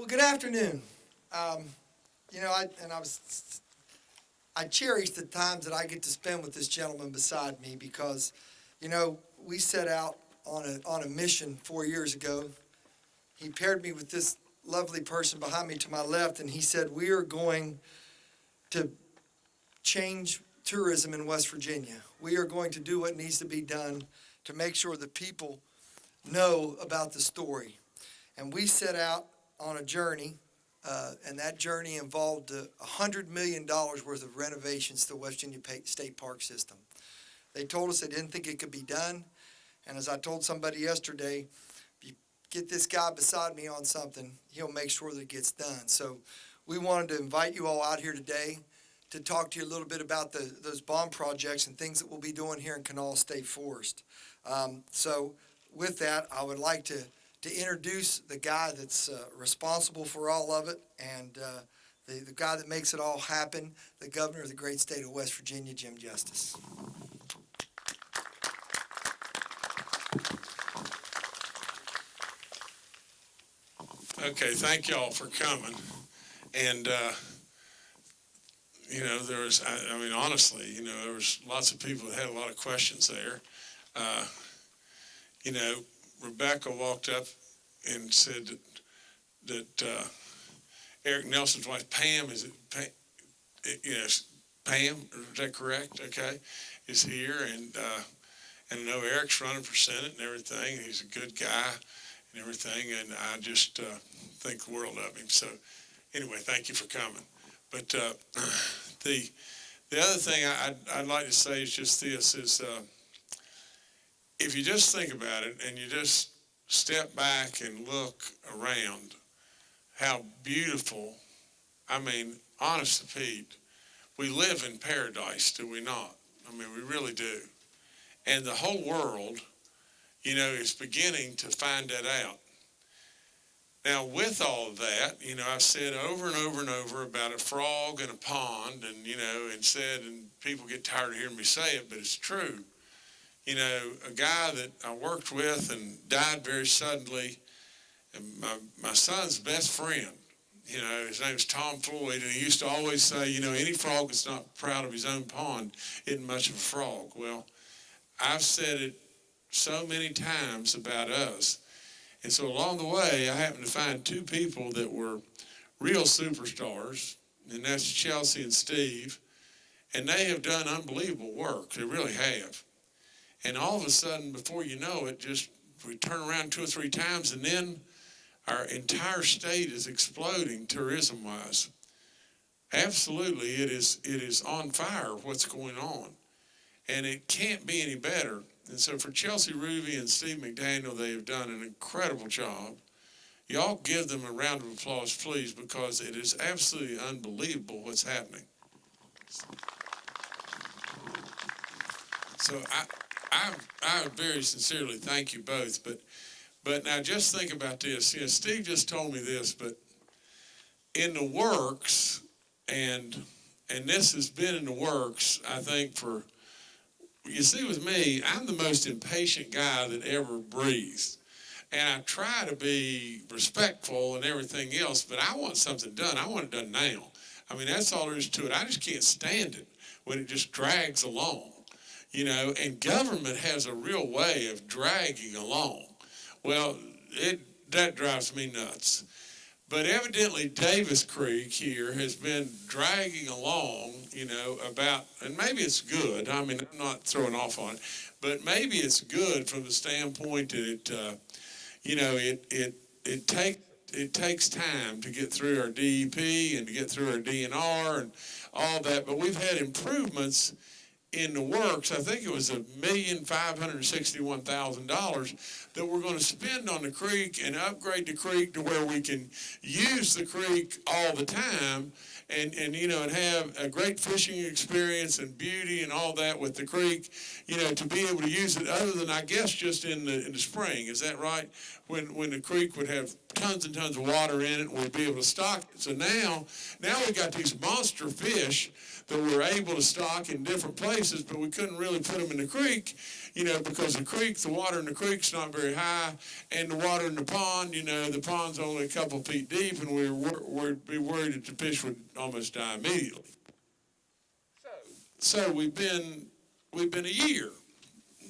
Well, good afternoon. Um, you know, I, and I was, I cherish the times that I get to spend with this gentleman beside me because, you know, we set out on a, on a mission four years ago. He paired me with this lovely person behind me to my left, and he said, we are going to change tourism in West Virginia. We are going to do what needs to be done to make sure the people know about the story. And we set out on a journey, uh, and that journey involved a hundred million dollars worth of renovations to the West Virginia State Park system. They told us they didn't think it could be done, and as I told somebody yesterday, if you get this guy beside me on something, he'll make sure that it gets done. So we wanted to invite you all out here today to talk to you a little bit about the, those bond projects and things that we'll be doing here in Kanawha State Forest. Um, so with that, I would like to, to introduce the guy that's uh, responsible for all of it and uh, the, the guy that makes it all happen, the governor of the great state of West Virginia, Jim Justice. Okay, thank y'all for coming. And, uh, you know, there was, I, I mean, honestly, you know, there was lots of people that had a lot of questions there. Uh, you know, Rebecca walked up and said that, that, uh, Eric Nelson's wife, Pam, is it Pam? Yes, Pam, is that correct? Okay, is here and, uh, and I know Eric's running for Senate and everything. He's a good guy and everything, and I just uh, think the world of him. So, anyway, thank you for coming. But uh, the the other thing I, I'd, I'd like to say is just this: is uh, if you just think about it and you just step back and look around, how beautiful. I mean, honest to Pete, we live in paradise, do we not? I mean, we really do. And the whole world you know, is beginning to find that out. Now, with all that, you know, I've said over and over and over about a frog in a pond, and, you know, and said, and people get tired of hearing me say it, but it's true. You know, a guy that I worked with and died very suddenly, and my, my son's best friend, you know, his name's Tom Floyd, and he used to always say, you know, any frog that's not proud of his own pond isn't much of a frog. Well, I've said it so many times about us. And so along the way, I happened to find two people that were real superstars, and that's Chelsea and Steve. And they have done unbelievable work. They really have. And all of a sudden, before you know it, just we turn around two or three times, and then our entire state is exploding tourism-wise. Absolutely, it is it is on fire. What's going on, and it can't be any better and so for Chelsea Ruby and Steve McDaniel, they have done an incredible job. Y'all give them a round of applause, please, because it is absolutely unbelievable what's happening. So I, I, I very sincerely thank you both. But, but now just think about this. You know, Steve just told me this, but in the works, and and this has been in the works, I think, for you see, with me, I'm the most impatient guy that ever breathed. And I try to be respectful and everything else, but I want something done. I want it done now. I mean, that's all there is to it. I just can't stand it when it just drags along, you know, and government has a real way of dragging along. Well, it that drives me nuts. But evidently Davis Creek here has been dragging along, you know, about, and maybe it's good. I mean, I'm not throwing off on it, but maybe it's good from the standpoint that it, uh, you know, it, it, it take, it takes time to get through our DEP and to get through our DNR and all that, but we've had improvements in the works, I think it was a million five hundred sixty-one thousand dollars that we're going to spend on the creek and upgrade the creek to where we can use the creek all the time and, and you know and have a great fishing experience and beauty and all that with the creek, you know, to be able to use it other than I guess just in the in the spring. Is that right? When when the creek would have tons and tons of water in it, and we'd be able to stock it. So now now we got these monster fish that we're able to stock in different places, but we couldn't really put them in the creek, you know, because the creek, the water in the creek's not very high, and the water in the pond, you know, the pond's only a couple feet deep, and we were, we'd be worried that the fish would almost die immediately. So we've been, we've been a year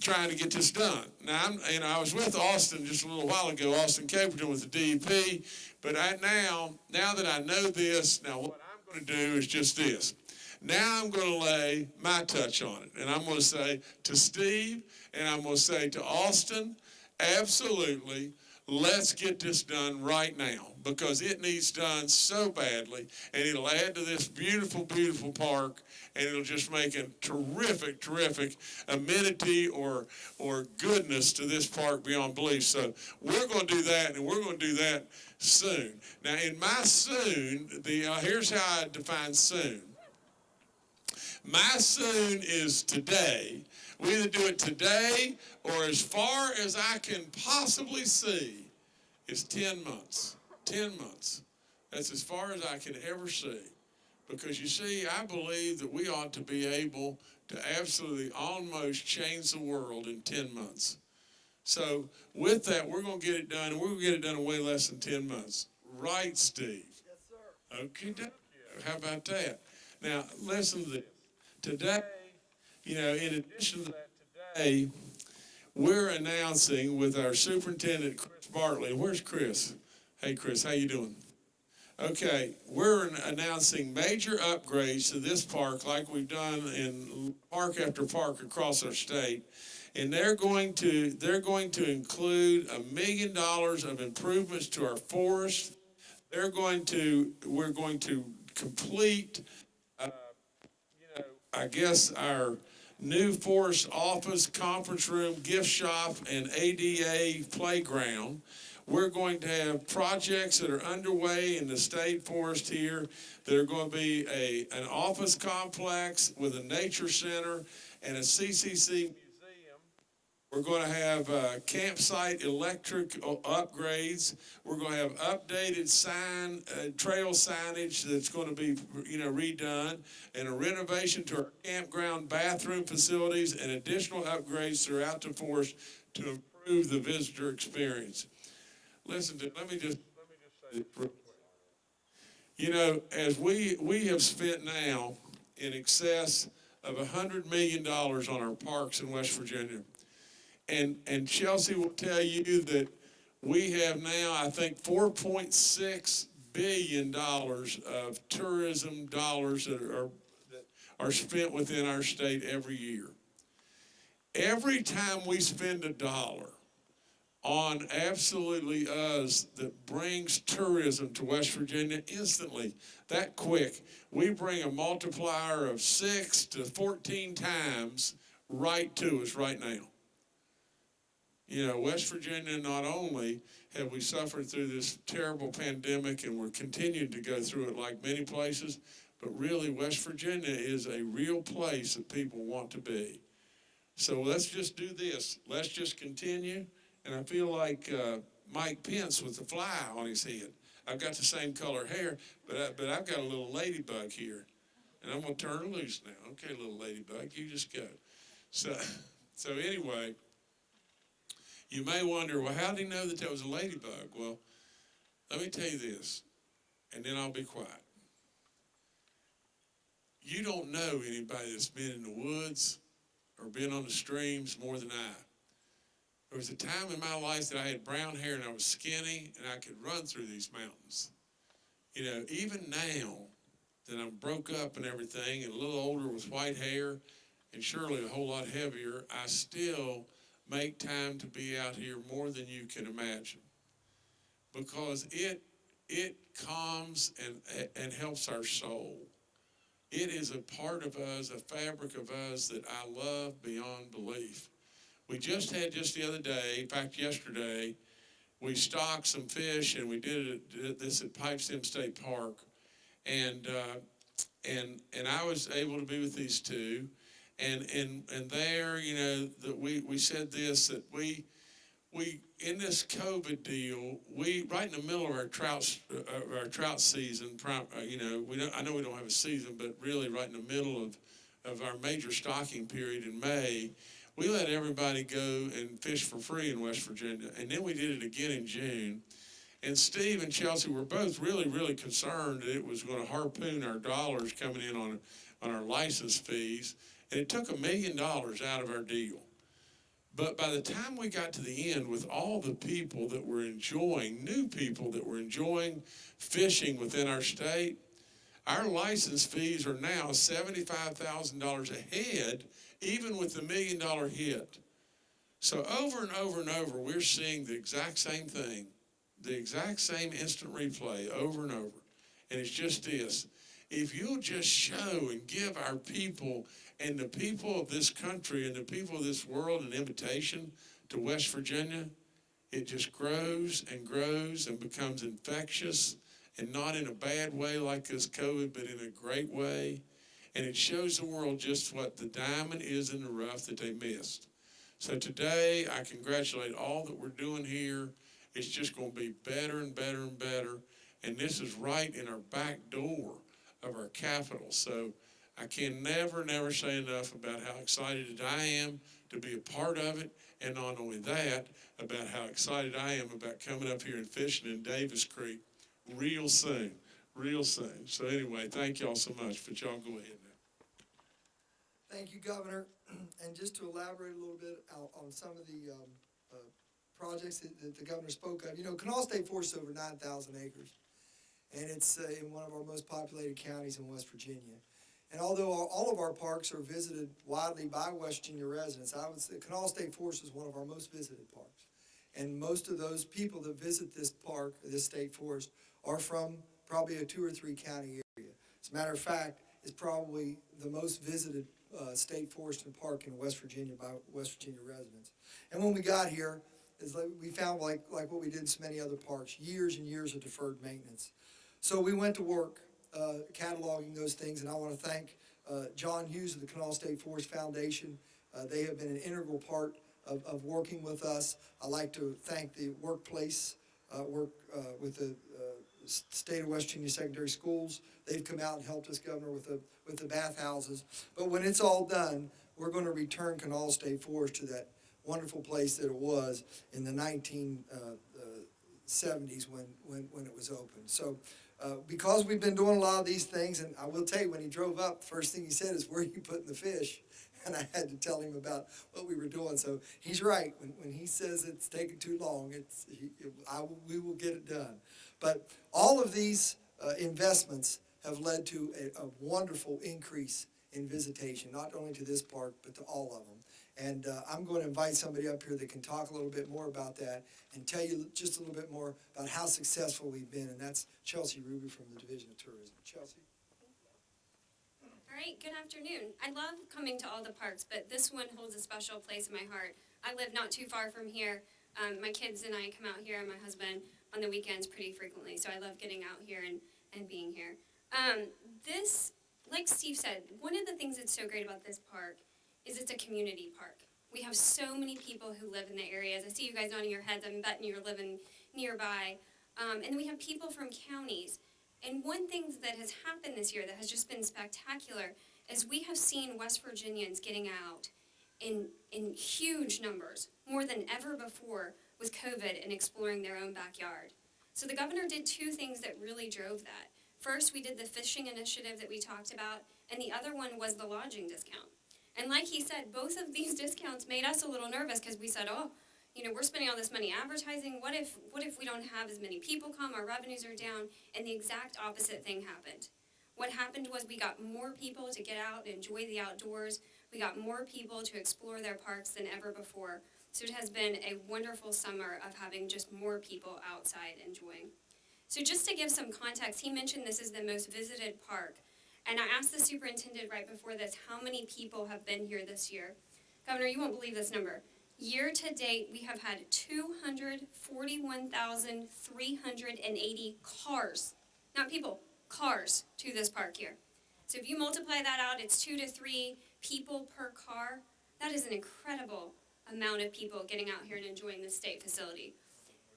trying to get this done. Now, I'm, and I was with Austin just a little while ago, Austin Caperton with the DEP, but I now, now that I know this, now what I'm going to do is just this. Now I'm going to lay my touch on it, and I'm going to say to Steve, and I'm going to say to Austin, absolutely, let's get this done right now because it needs done so badly, and it'll add to this beautiful, beautiful park, and it'll just make a terrific, terrific amenity or or goodness to this park beyond belief. So we're going to do that, and we're going to do that soon. Now, in my soon, the uh, here's how I define soon. My soon is today. We either do it today or as far as I can possibly see is 10 months. 10 months. That's as far as I can ever see. Because you see, I believe that we ought to be able to absolutely almost change the world in 10 months. So, with that, we're going to get it done, and we're going to get it done in way less than 10 months. Right, Steve? Yes, sir. Okay, how about that? Now, listen to this. Today, you know, in addition to that, today, we're announcing with our superintendent, Chris Bartley. Where's Chris? Hey, Chris, how you doing? Okay, we're announcing major upgrades to this park like we've done in park after park across our state. And they're going to, they're going to include a million dollars of improvements to our forest. They're going to, we're going to complete I guess our new forest office, conference room, gift shop, and ADA playground. We're going to have projects that are underway in the state forest here. that are going to be a, an office complex with a nature center and a CCC. We're going to have uh, campsite electric uh, upgrades. We're going to have updated sign, uh, trail signage that's going to be, you know, redone, and a renovation to our campground bathroom facilities, and additional upgrades throughout the forest to improve the visitor experience. Listen to, let me just, let me just say. You know, as we, we have spent now in excess of a hundred million dollars on our parks in West Virginia. And, and Chelsea will tell you that we have now, I think, four point six billion dollars of tourism dollars that are, that are spent within our state every year. Every time we spend a dollar on absolutely us that brings tourism to West Virginia instantly, that quick, we bring a multiplier of six to fourteen times right to us right now. You know, West Virginia, not only have we suffered through this terrible pandemic and we're continuing to go through it like many places, but really West Virginia is a real place that people want to be. So let's just do this. Let's just continue. And I feel like uh, Mike Pence with the fly on his head. I've got the same color hair, but I, but I've got a little ladybug here, and I'm gonna turn her loose now. Okay, little ladybug, you just go. So, so anyway, you may wonder, well, how did he know that that was a ladybug? Well, let me tell you this, and then I'll be quiet. You don't know anybody that's been in the woods or been on the streams more than I. There was a time in my life that I had brown hair and I was skinny and I could run through these mountains. You know, even now that I'm broke up and everything and a little older with white hair and surely a whole lot heavier, I still make time to be out here more than you can imagine. Because it it calms and and helps our soul. It is a part of us, a fabric of us that I love beyond belief. We just had just the other day, in fact, yesterday, we stocked some fish and we did, it, did this at Pipestem State Park. And, uh, and, and I was able to be with these two. And, and, and there, you know, that we, we said this, that we, we, in this COVID deal, we, right in the middle of our trout, uh, our trout season, uh, you know, we don't, I know we don't have a season, but really right in the middle of, of our major stocking period in May, we let everybody go and fish for free in West Virginia. And then we did it again in June. And Steve and Chelsea were both really, really concerned that it was gonna harpoon our dollars coming in on, on our license fees. And it took a million dollars out of our deal. But by the time we got to the end with all the people that were enjoying, new people that were enjoying fishing within our state, our license fees are now seventy-five thousand dollars ahead, even with the million dollar hit. So over and over and over, we're seeing the exact same thing, the exact same instant replay over and over. And it's just this, if you'll just show and give our people and the people of this country and the people of this world an invitation to West Virginia, it just grows and grows and becomes infectious and not in a bad way like this COVID, but in a great way. And it shows the world just what the diamond is in the rough that they missed. So today, I congratulate all that we're doing here. It's just going to be better and better and better. And this is right in our back door of our capital. So I can never, never say enough about how excited I am to be a part of it. And not only that, about how excited I am about coming up here and fishing in Davis Creek real soon, real soon. So anyway, thank y'all so much, but y'all go ahead now. Thank you, Governor. And just to elaborate a little bit on, some of the, um, uh, projects that, that the governor spoke of, you know, Kanawha State Forest over nine thousand acres. And it's, uh, in one of our most populated counties in West Virginia. And although all, of our parks are visited widely by West Virginia residents, I would say Kanawha State Forest is one of our most visited parks. And most of those people that visit this park, this state forest, are from probably a two or three county area. As a matter of fact, it's probably the most visited uh, state forest and park in West Virginia by West Virginia residents. And when we got here, is like, we found like, like what we did in so many other parks, years and years of deferred maintenance. So we went to work uh, cataloging those things, and I want to thank uh, John Hughes of the Kanawha State Forest Foundation. Uh, They have been an integral part of, of working with us. I'd like to thank the workplace, uh, work uh, with the uh, State of West Virginia Secondary Schools. They've come out and helped us, Governor, with the, with the bathhouses. But when it's all done, we're going to return Kanawha State Forest to that wonderful place that it was in the nineteen uh, uh, seventies when, when, when it was open. So, uh, because we've been doing a lot of these things, and I will tell you, when he drove up, first thing he said is, where are you putting the fish? And I had to tell him about what we were doing, so he's right, when, when he says it's taking too long, it's, he, I, we will get it done. But all of these, uh, investments have led to a, a wonderful increase in visitation, not only to this park, but to all of them. And uh, I'm going to invite somebody up here that can talk a little bit more about that and tell you just a little bit more about how successful we've been, and that's Chelsea Ruby from the Division of Tourism. Chelsea? All right, good afternoon. I love coming to all the parks, but this one holds a special place in my heart. I live not too far from here. Um, my kids and I come out here, and my husband on the weekends pretty frequently, so I love getting out here and, and being here. Um, this, like Steve said, one of the things that's so great about this park is it's a community park. We have so many people who live in the areas. I see you guys nodding your heads. I'm betting you're living nearby. Um, and we have people from counties. And one thing that has happened this year that has just been spectacular is we have seen West Virginians getting out in, in huge numbers, more than ever before with COVID and exploring their own backyard. So the governor did two things that really drove that. First, we did the fishing initiative that we talked about, and the other one was the lodging discount. And like he said, both of these discounts made us a little nervous because we said, oh, you know, we're spending all this money advertising. What if, what if we don't have as many people come? Our revenues are down. And the exact opposite thing happened. What happened was we got more people to get out and enjoy the outdoors. We got more people to explore their parks than ever before. So it has been a wonderful summer of having just more people outside enjoying. So just to give some context, he mentioned this is the most visited park. And I asked the superintendent right before this, how many people have been here this year? Governor, you won't believe this number. Year to date, we have had 241,380 cars, not people, cars to this park here. So if you multiply that out, it's two to three people per car. That is an incredible amount of people getting out here and enjoying the state facility.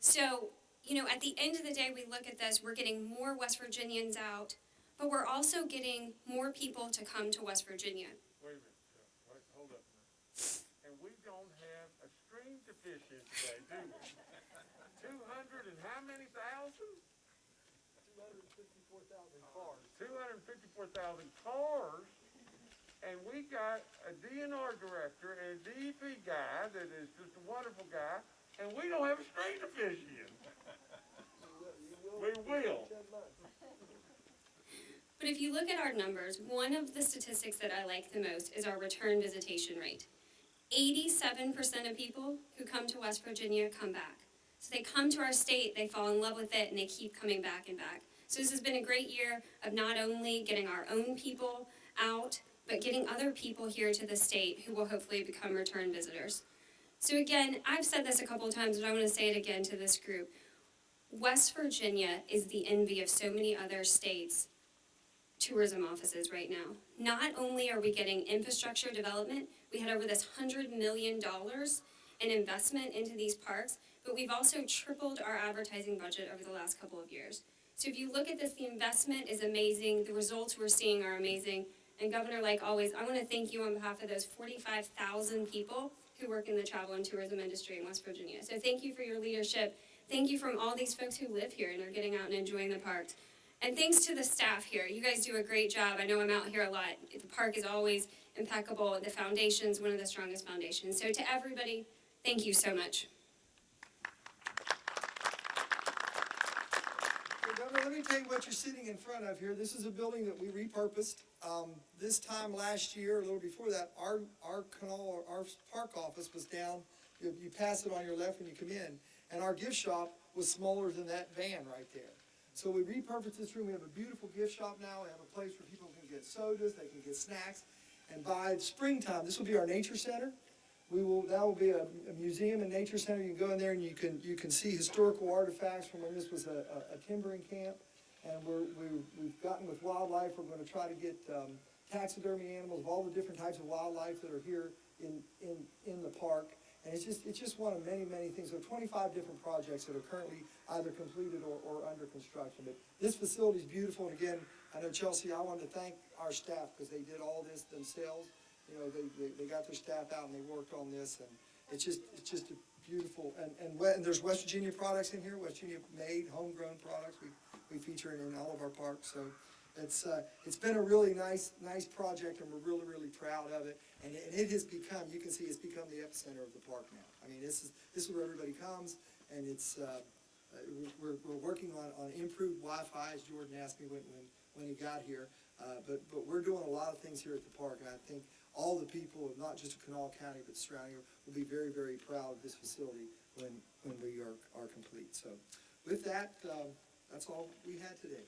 So, you know, at the end of the day, we look at this, we're getting more West Virginians out, but we're also getting more people to come to West Virginia. Wait a minute, Chuck. Wait, hold up. And we don't have a stream to fish in today, do we? Two hundred and how many thousand? Two hundred and fifty-four thousand cars. Two hundred and fifty-four thousand cars, and we got a DNR director and a DEP guy that is just a wonderful guy, and we don't have a stream to fish in. We will. But if you look at our numbers, one of the statistics that I like the most is our return visitation rate. Eighty-seven percent of people who come to West Virginia come back. So they come to our state, they fall in love with it, and they keep coming back and back. So this has been a great year of not only getting our own people out, but getting other people here to the state who will hopefully become return visitors. So again, I've said this a couple of times, but I want to say it again to this group. West Virginia is the envy of so many other states tourism offices right now. Not only are we getting infrastructure development, we had over this hundred million dollars in investment into these parks, but we've also tripled our advertising budget over the last couple of years. So if you look at this, the investment is amazing, the results we're seeing are amazing. And Governor, like always, I want to thank you on behalf of those forty-five thousand people who work in the travel and tourism industry in West Virginia. So thank you for your leadership. Thank you from all these folks who live here and are getting out and enjoying the parks. And thanks to the staff here. You guys do a great job. I know I'm out here a lot. The park is always impeccable. The foundation's one of the strongest foundations. So to everybody, thank you so much. Let me tell you what you're sitting in front of here. This is a building that we repurposed. Um, this time last year, a little before that, our, our canal, our park office was down. You, you pass it on your left when you come in, and our gift shop was smaller than that van right there. So we repurposed this room. We have a beautiful gift shop now. We have a place where people can get sodas, they can get snacks. And by springtime, this will be our nature center. We will, that will be a, a museum and nature center. You can go in there and you can, you can see historical artifacts from when this was a, a, a timbering camp. And we're, we, we've gotten with wildlife, we're gonna try to get, um, taxidermy animals of all the different types of wildlife that are here in, in, in the park. And it's just, it's just one of many, many things. There are twenty-five different projects that are currently either completed or, or under construction. But this facility is beautiful, and again, I know Chelsea, I wanted to thank our staff, because they did all this themselves. You know, they, they, they got their staff out and they worked on this, and it's just, it's just a beautiful, and, and, and there's West Virginia products in here, West Virginia made, homegrown products, we, we feature it in all of our parks, so. It's, uh, it's been a really nice, nice project, and we're really, really proud of it. And it, and it has become, you can see, it's become the epicenter of the park now. I mean, this is, this is where everybody comes, and it's, uh, uh, we're, we're working on, on improved Wi-Fi, as Jordan asked me when, when, when he got here. Uh, but, but we're doing a lot of things here at the park, and I think all the people, of not just Kanawha County, but surrounding, will be very, very proud of this facility when, when we are, are complete. So with that, um, that's all we had today.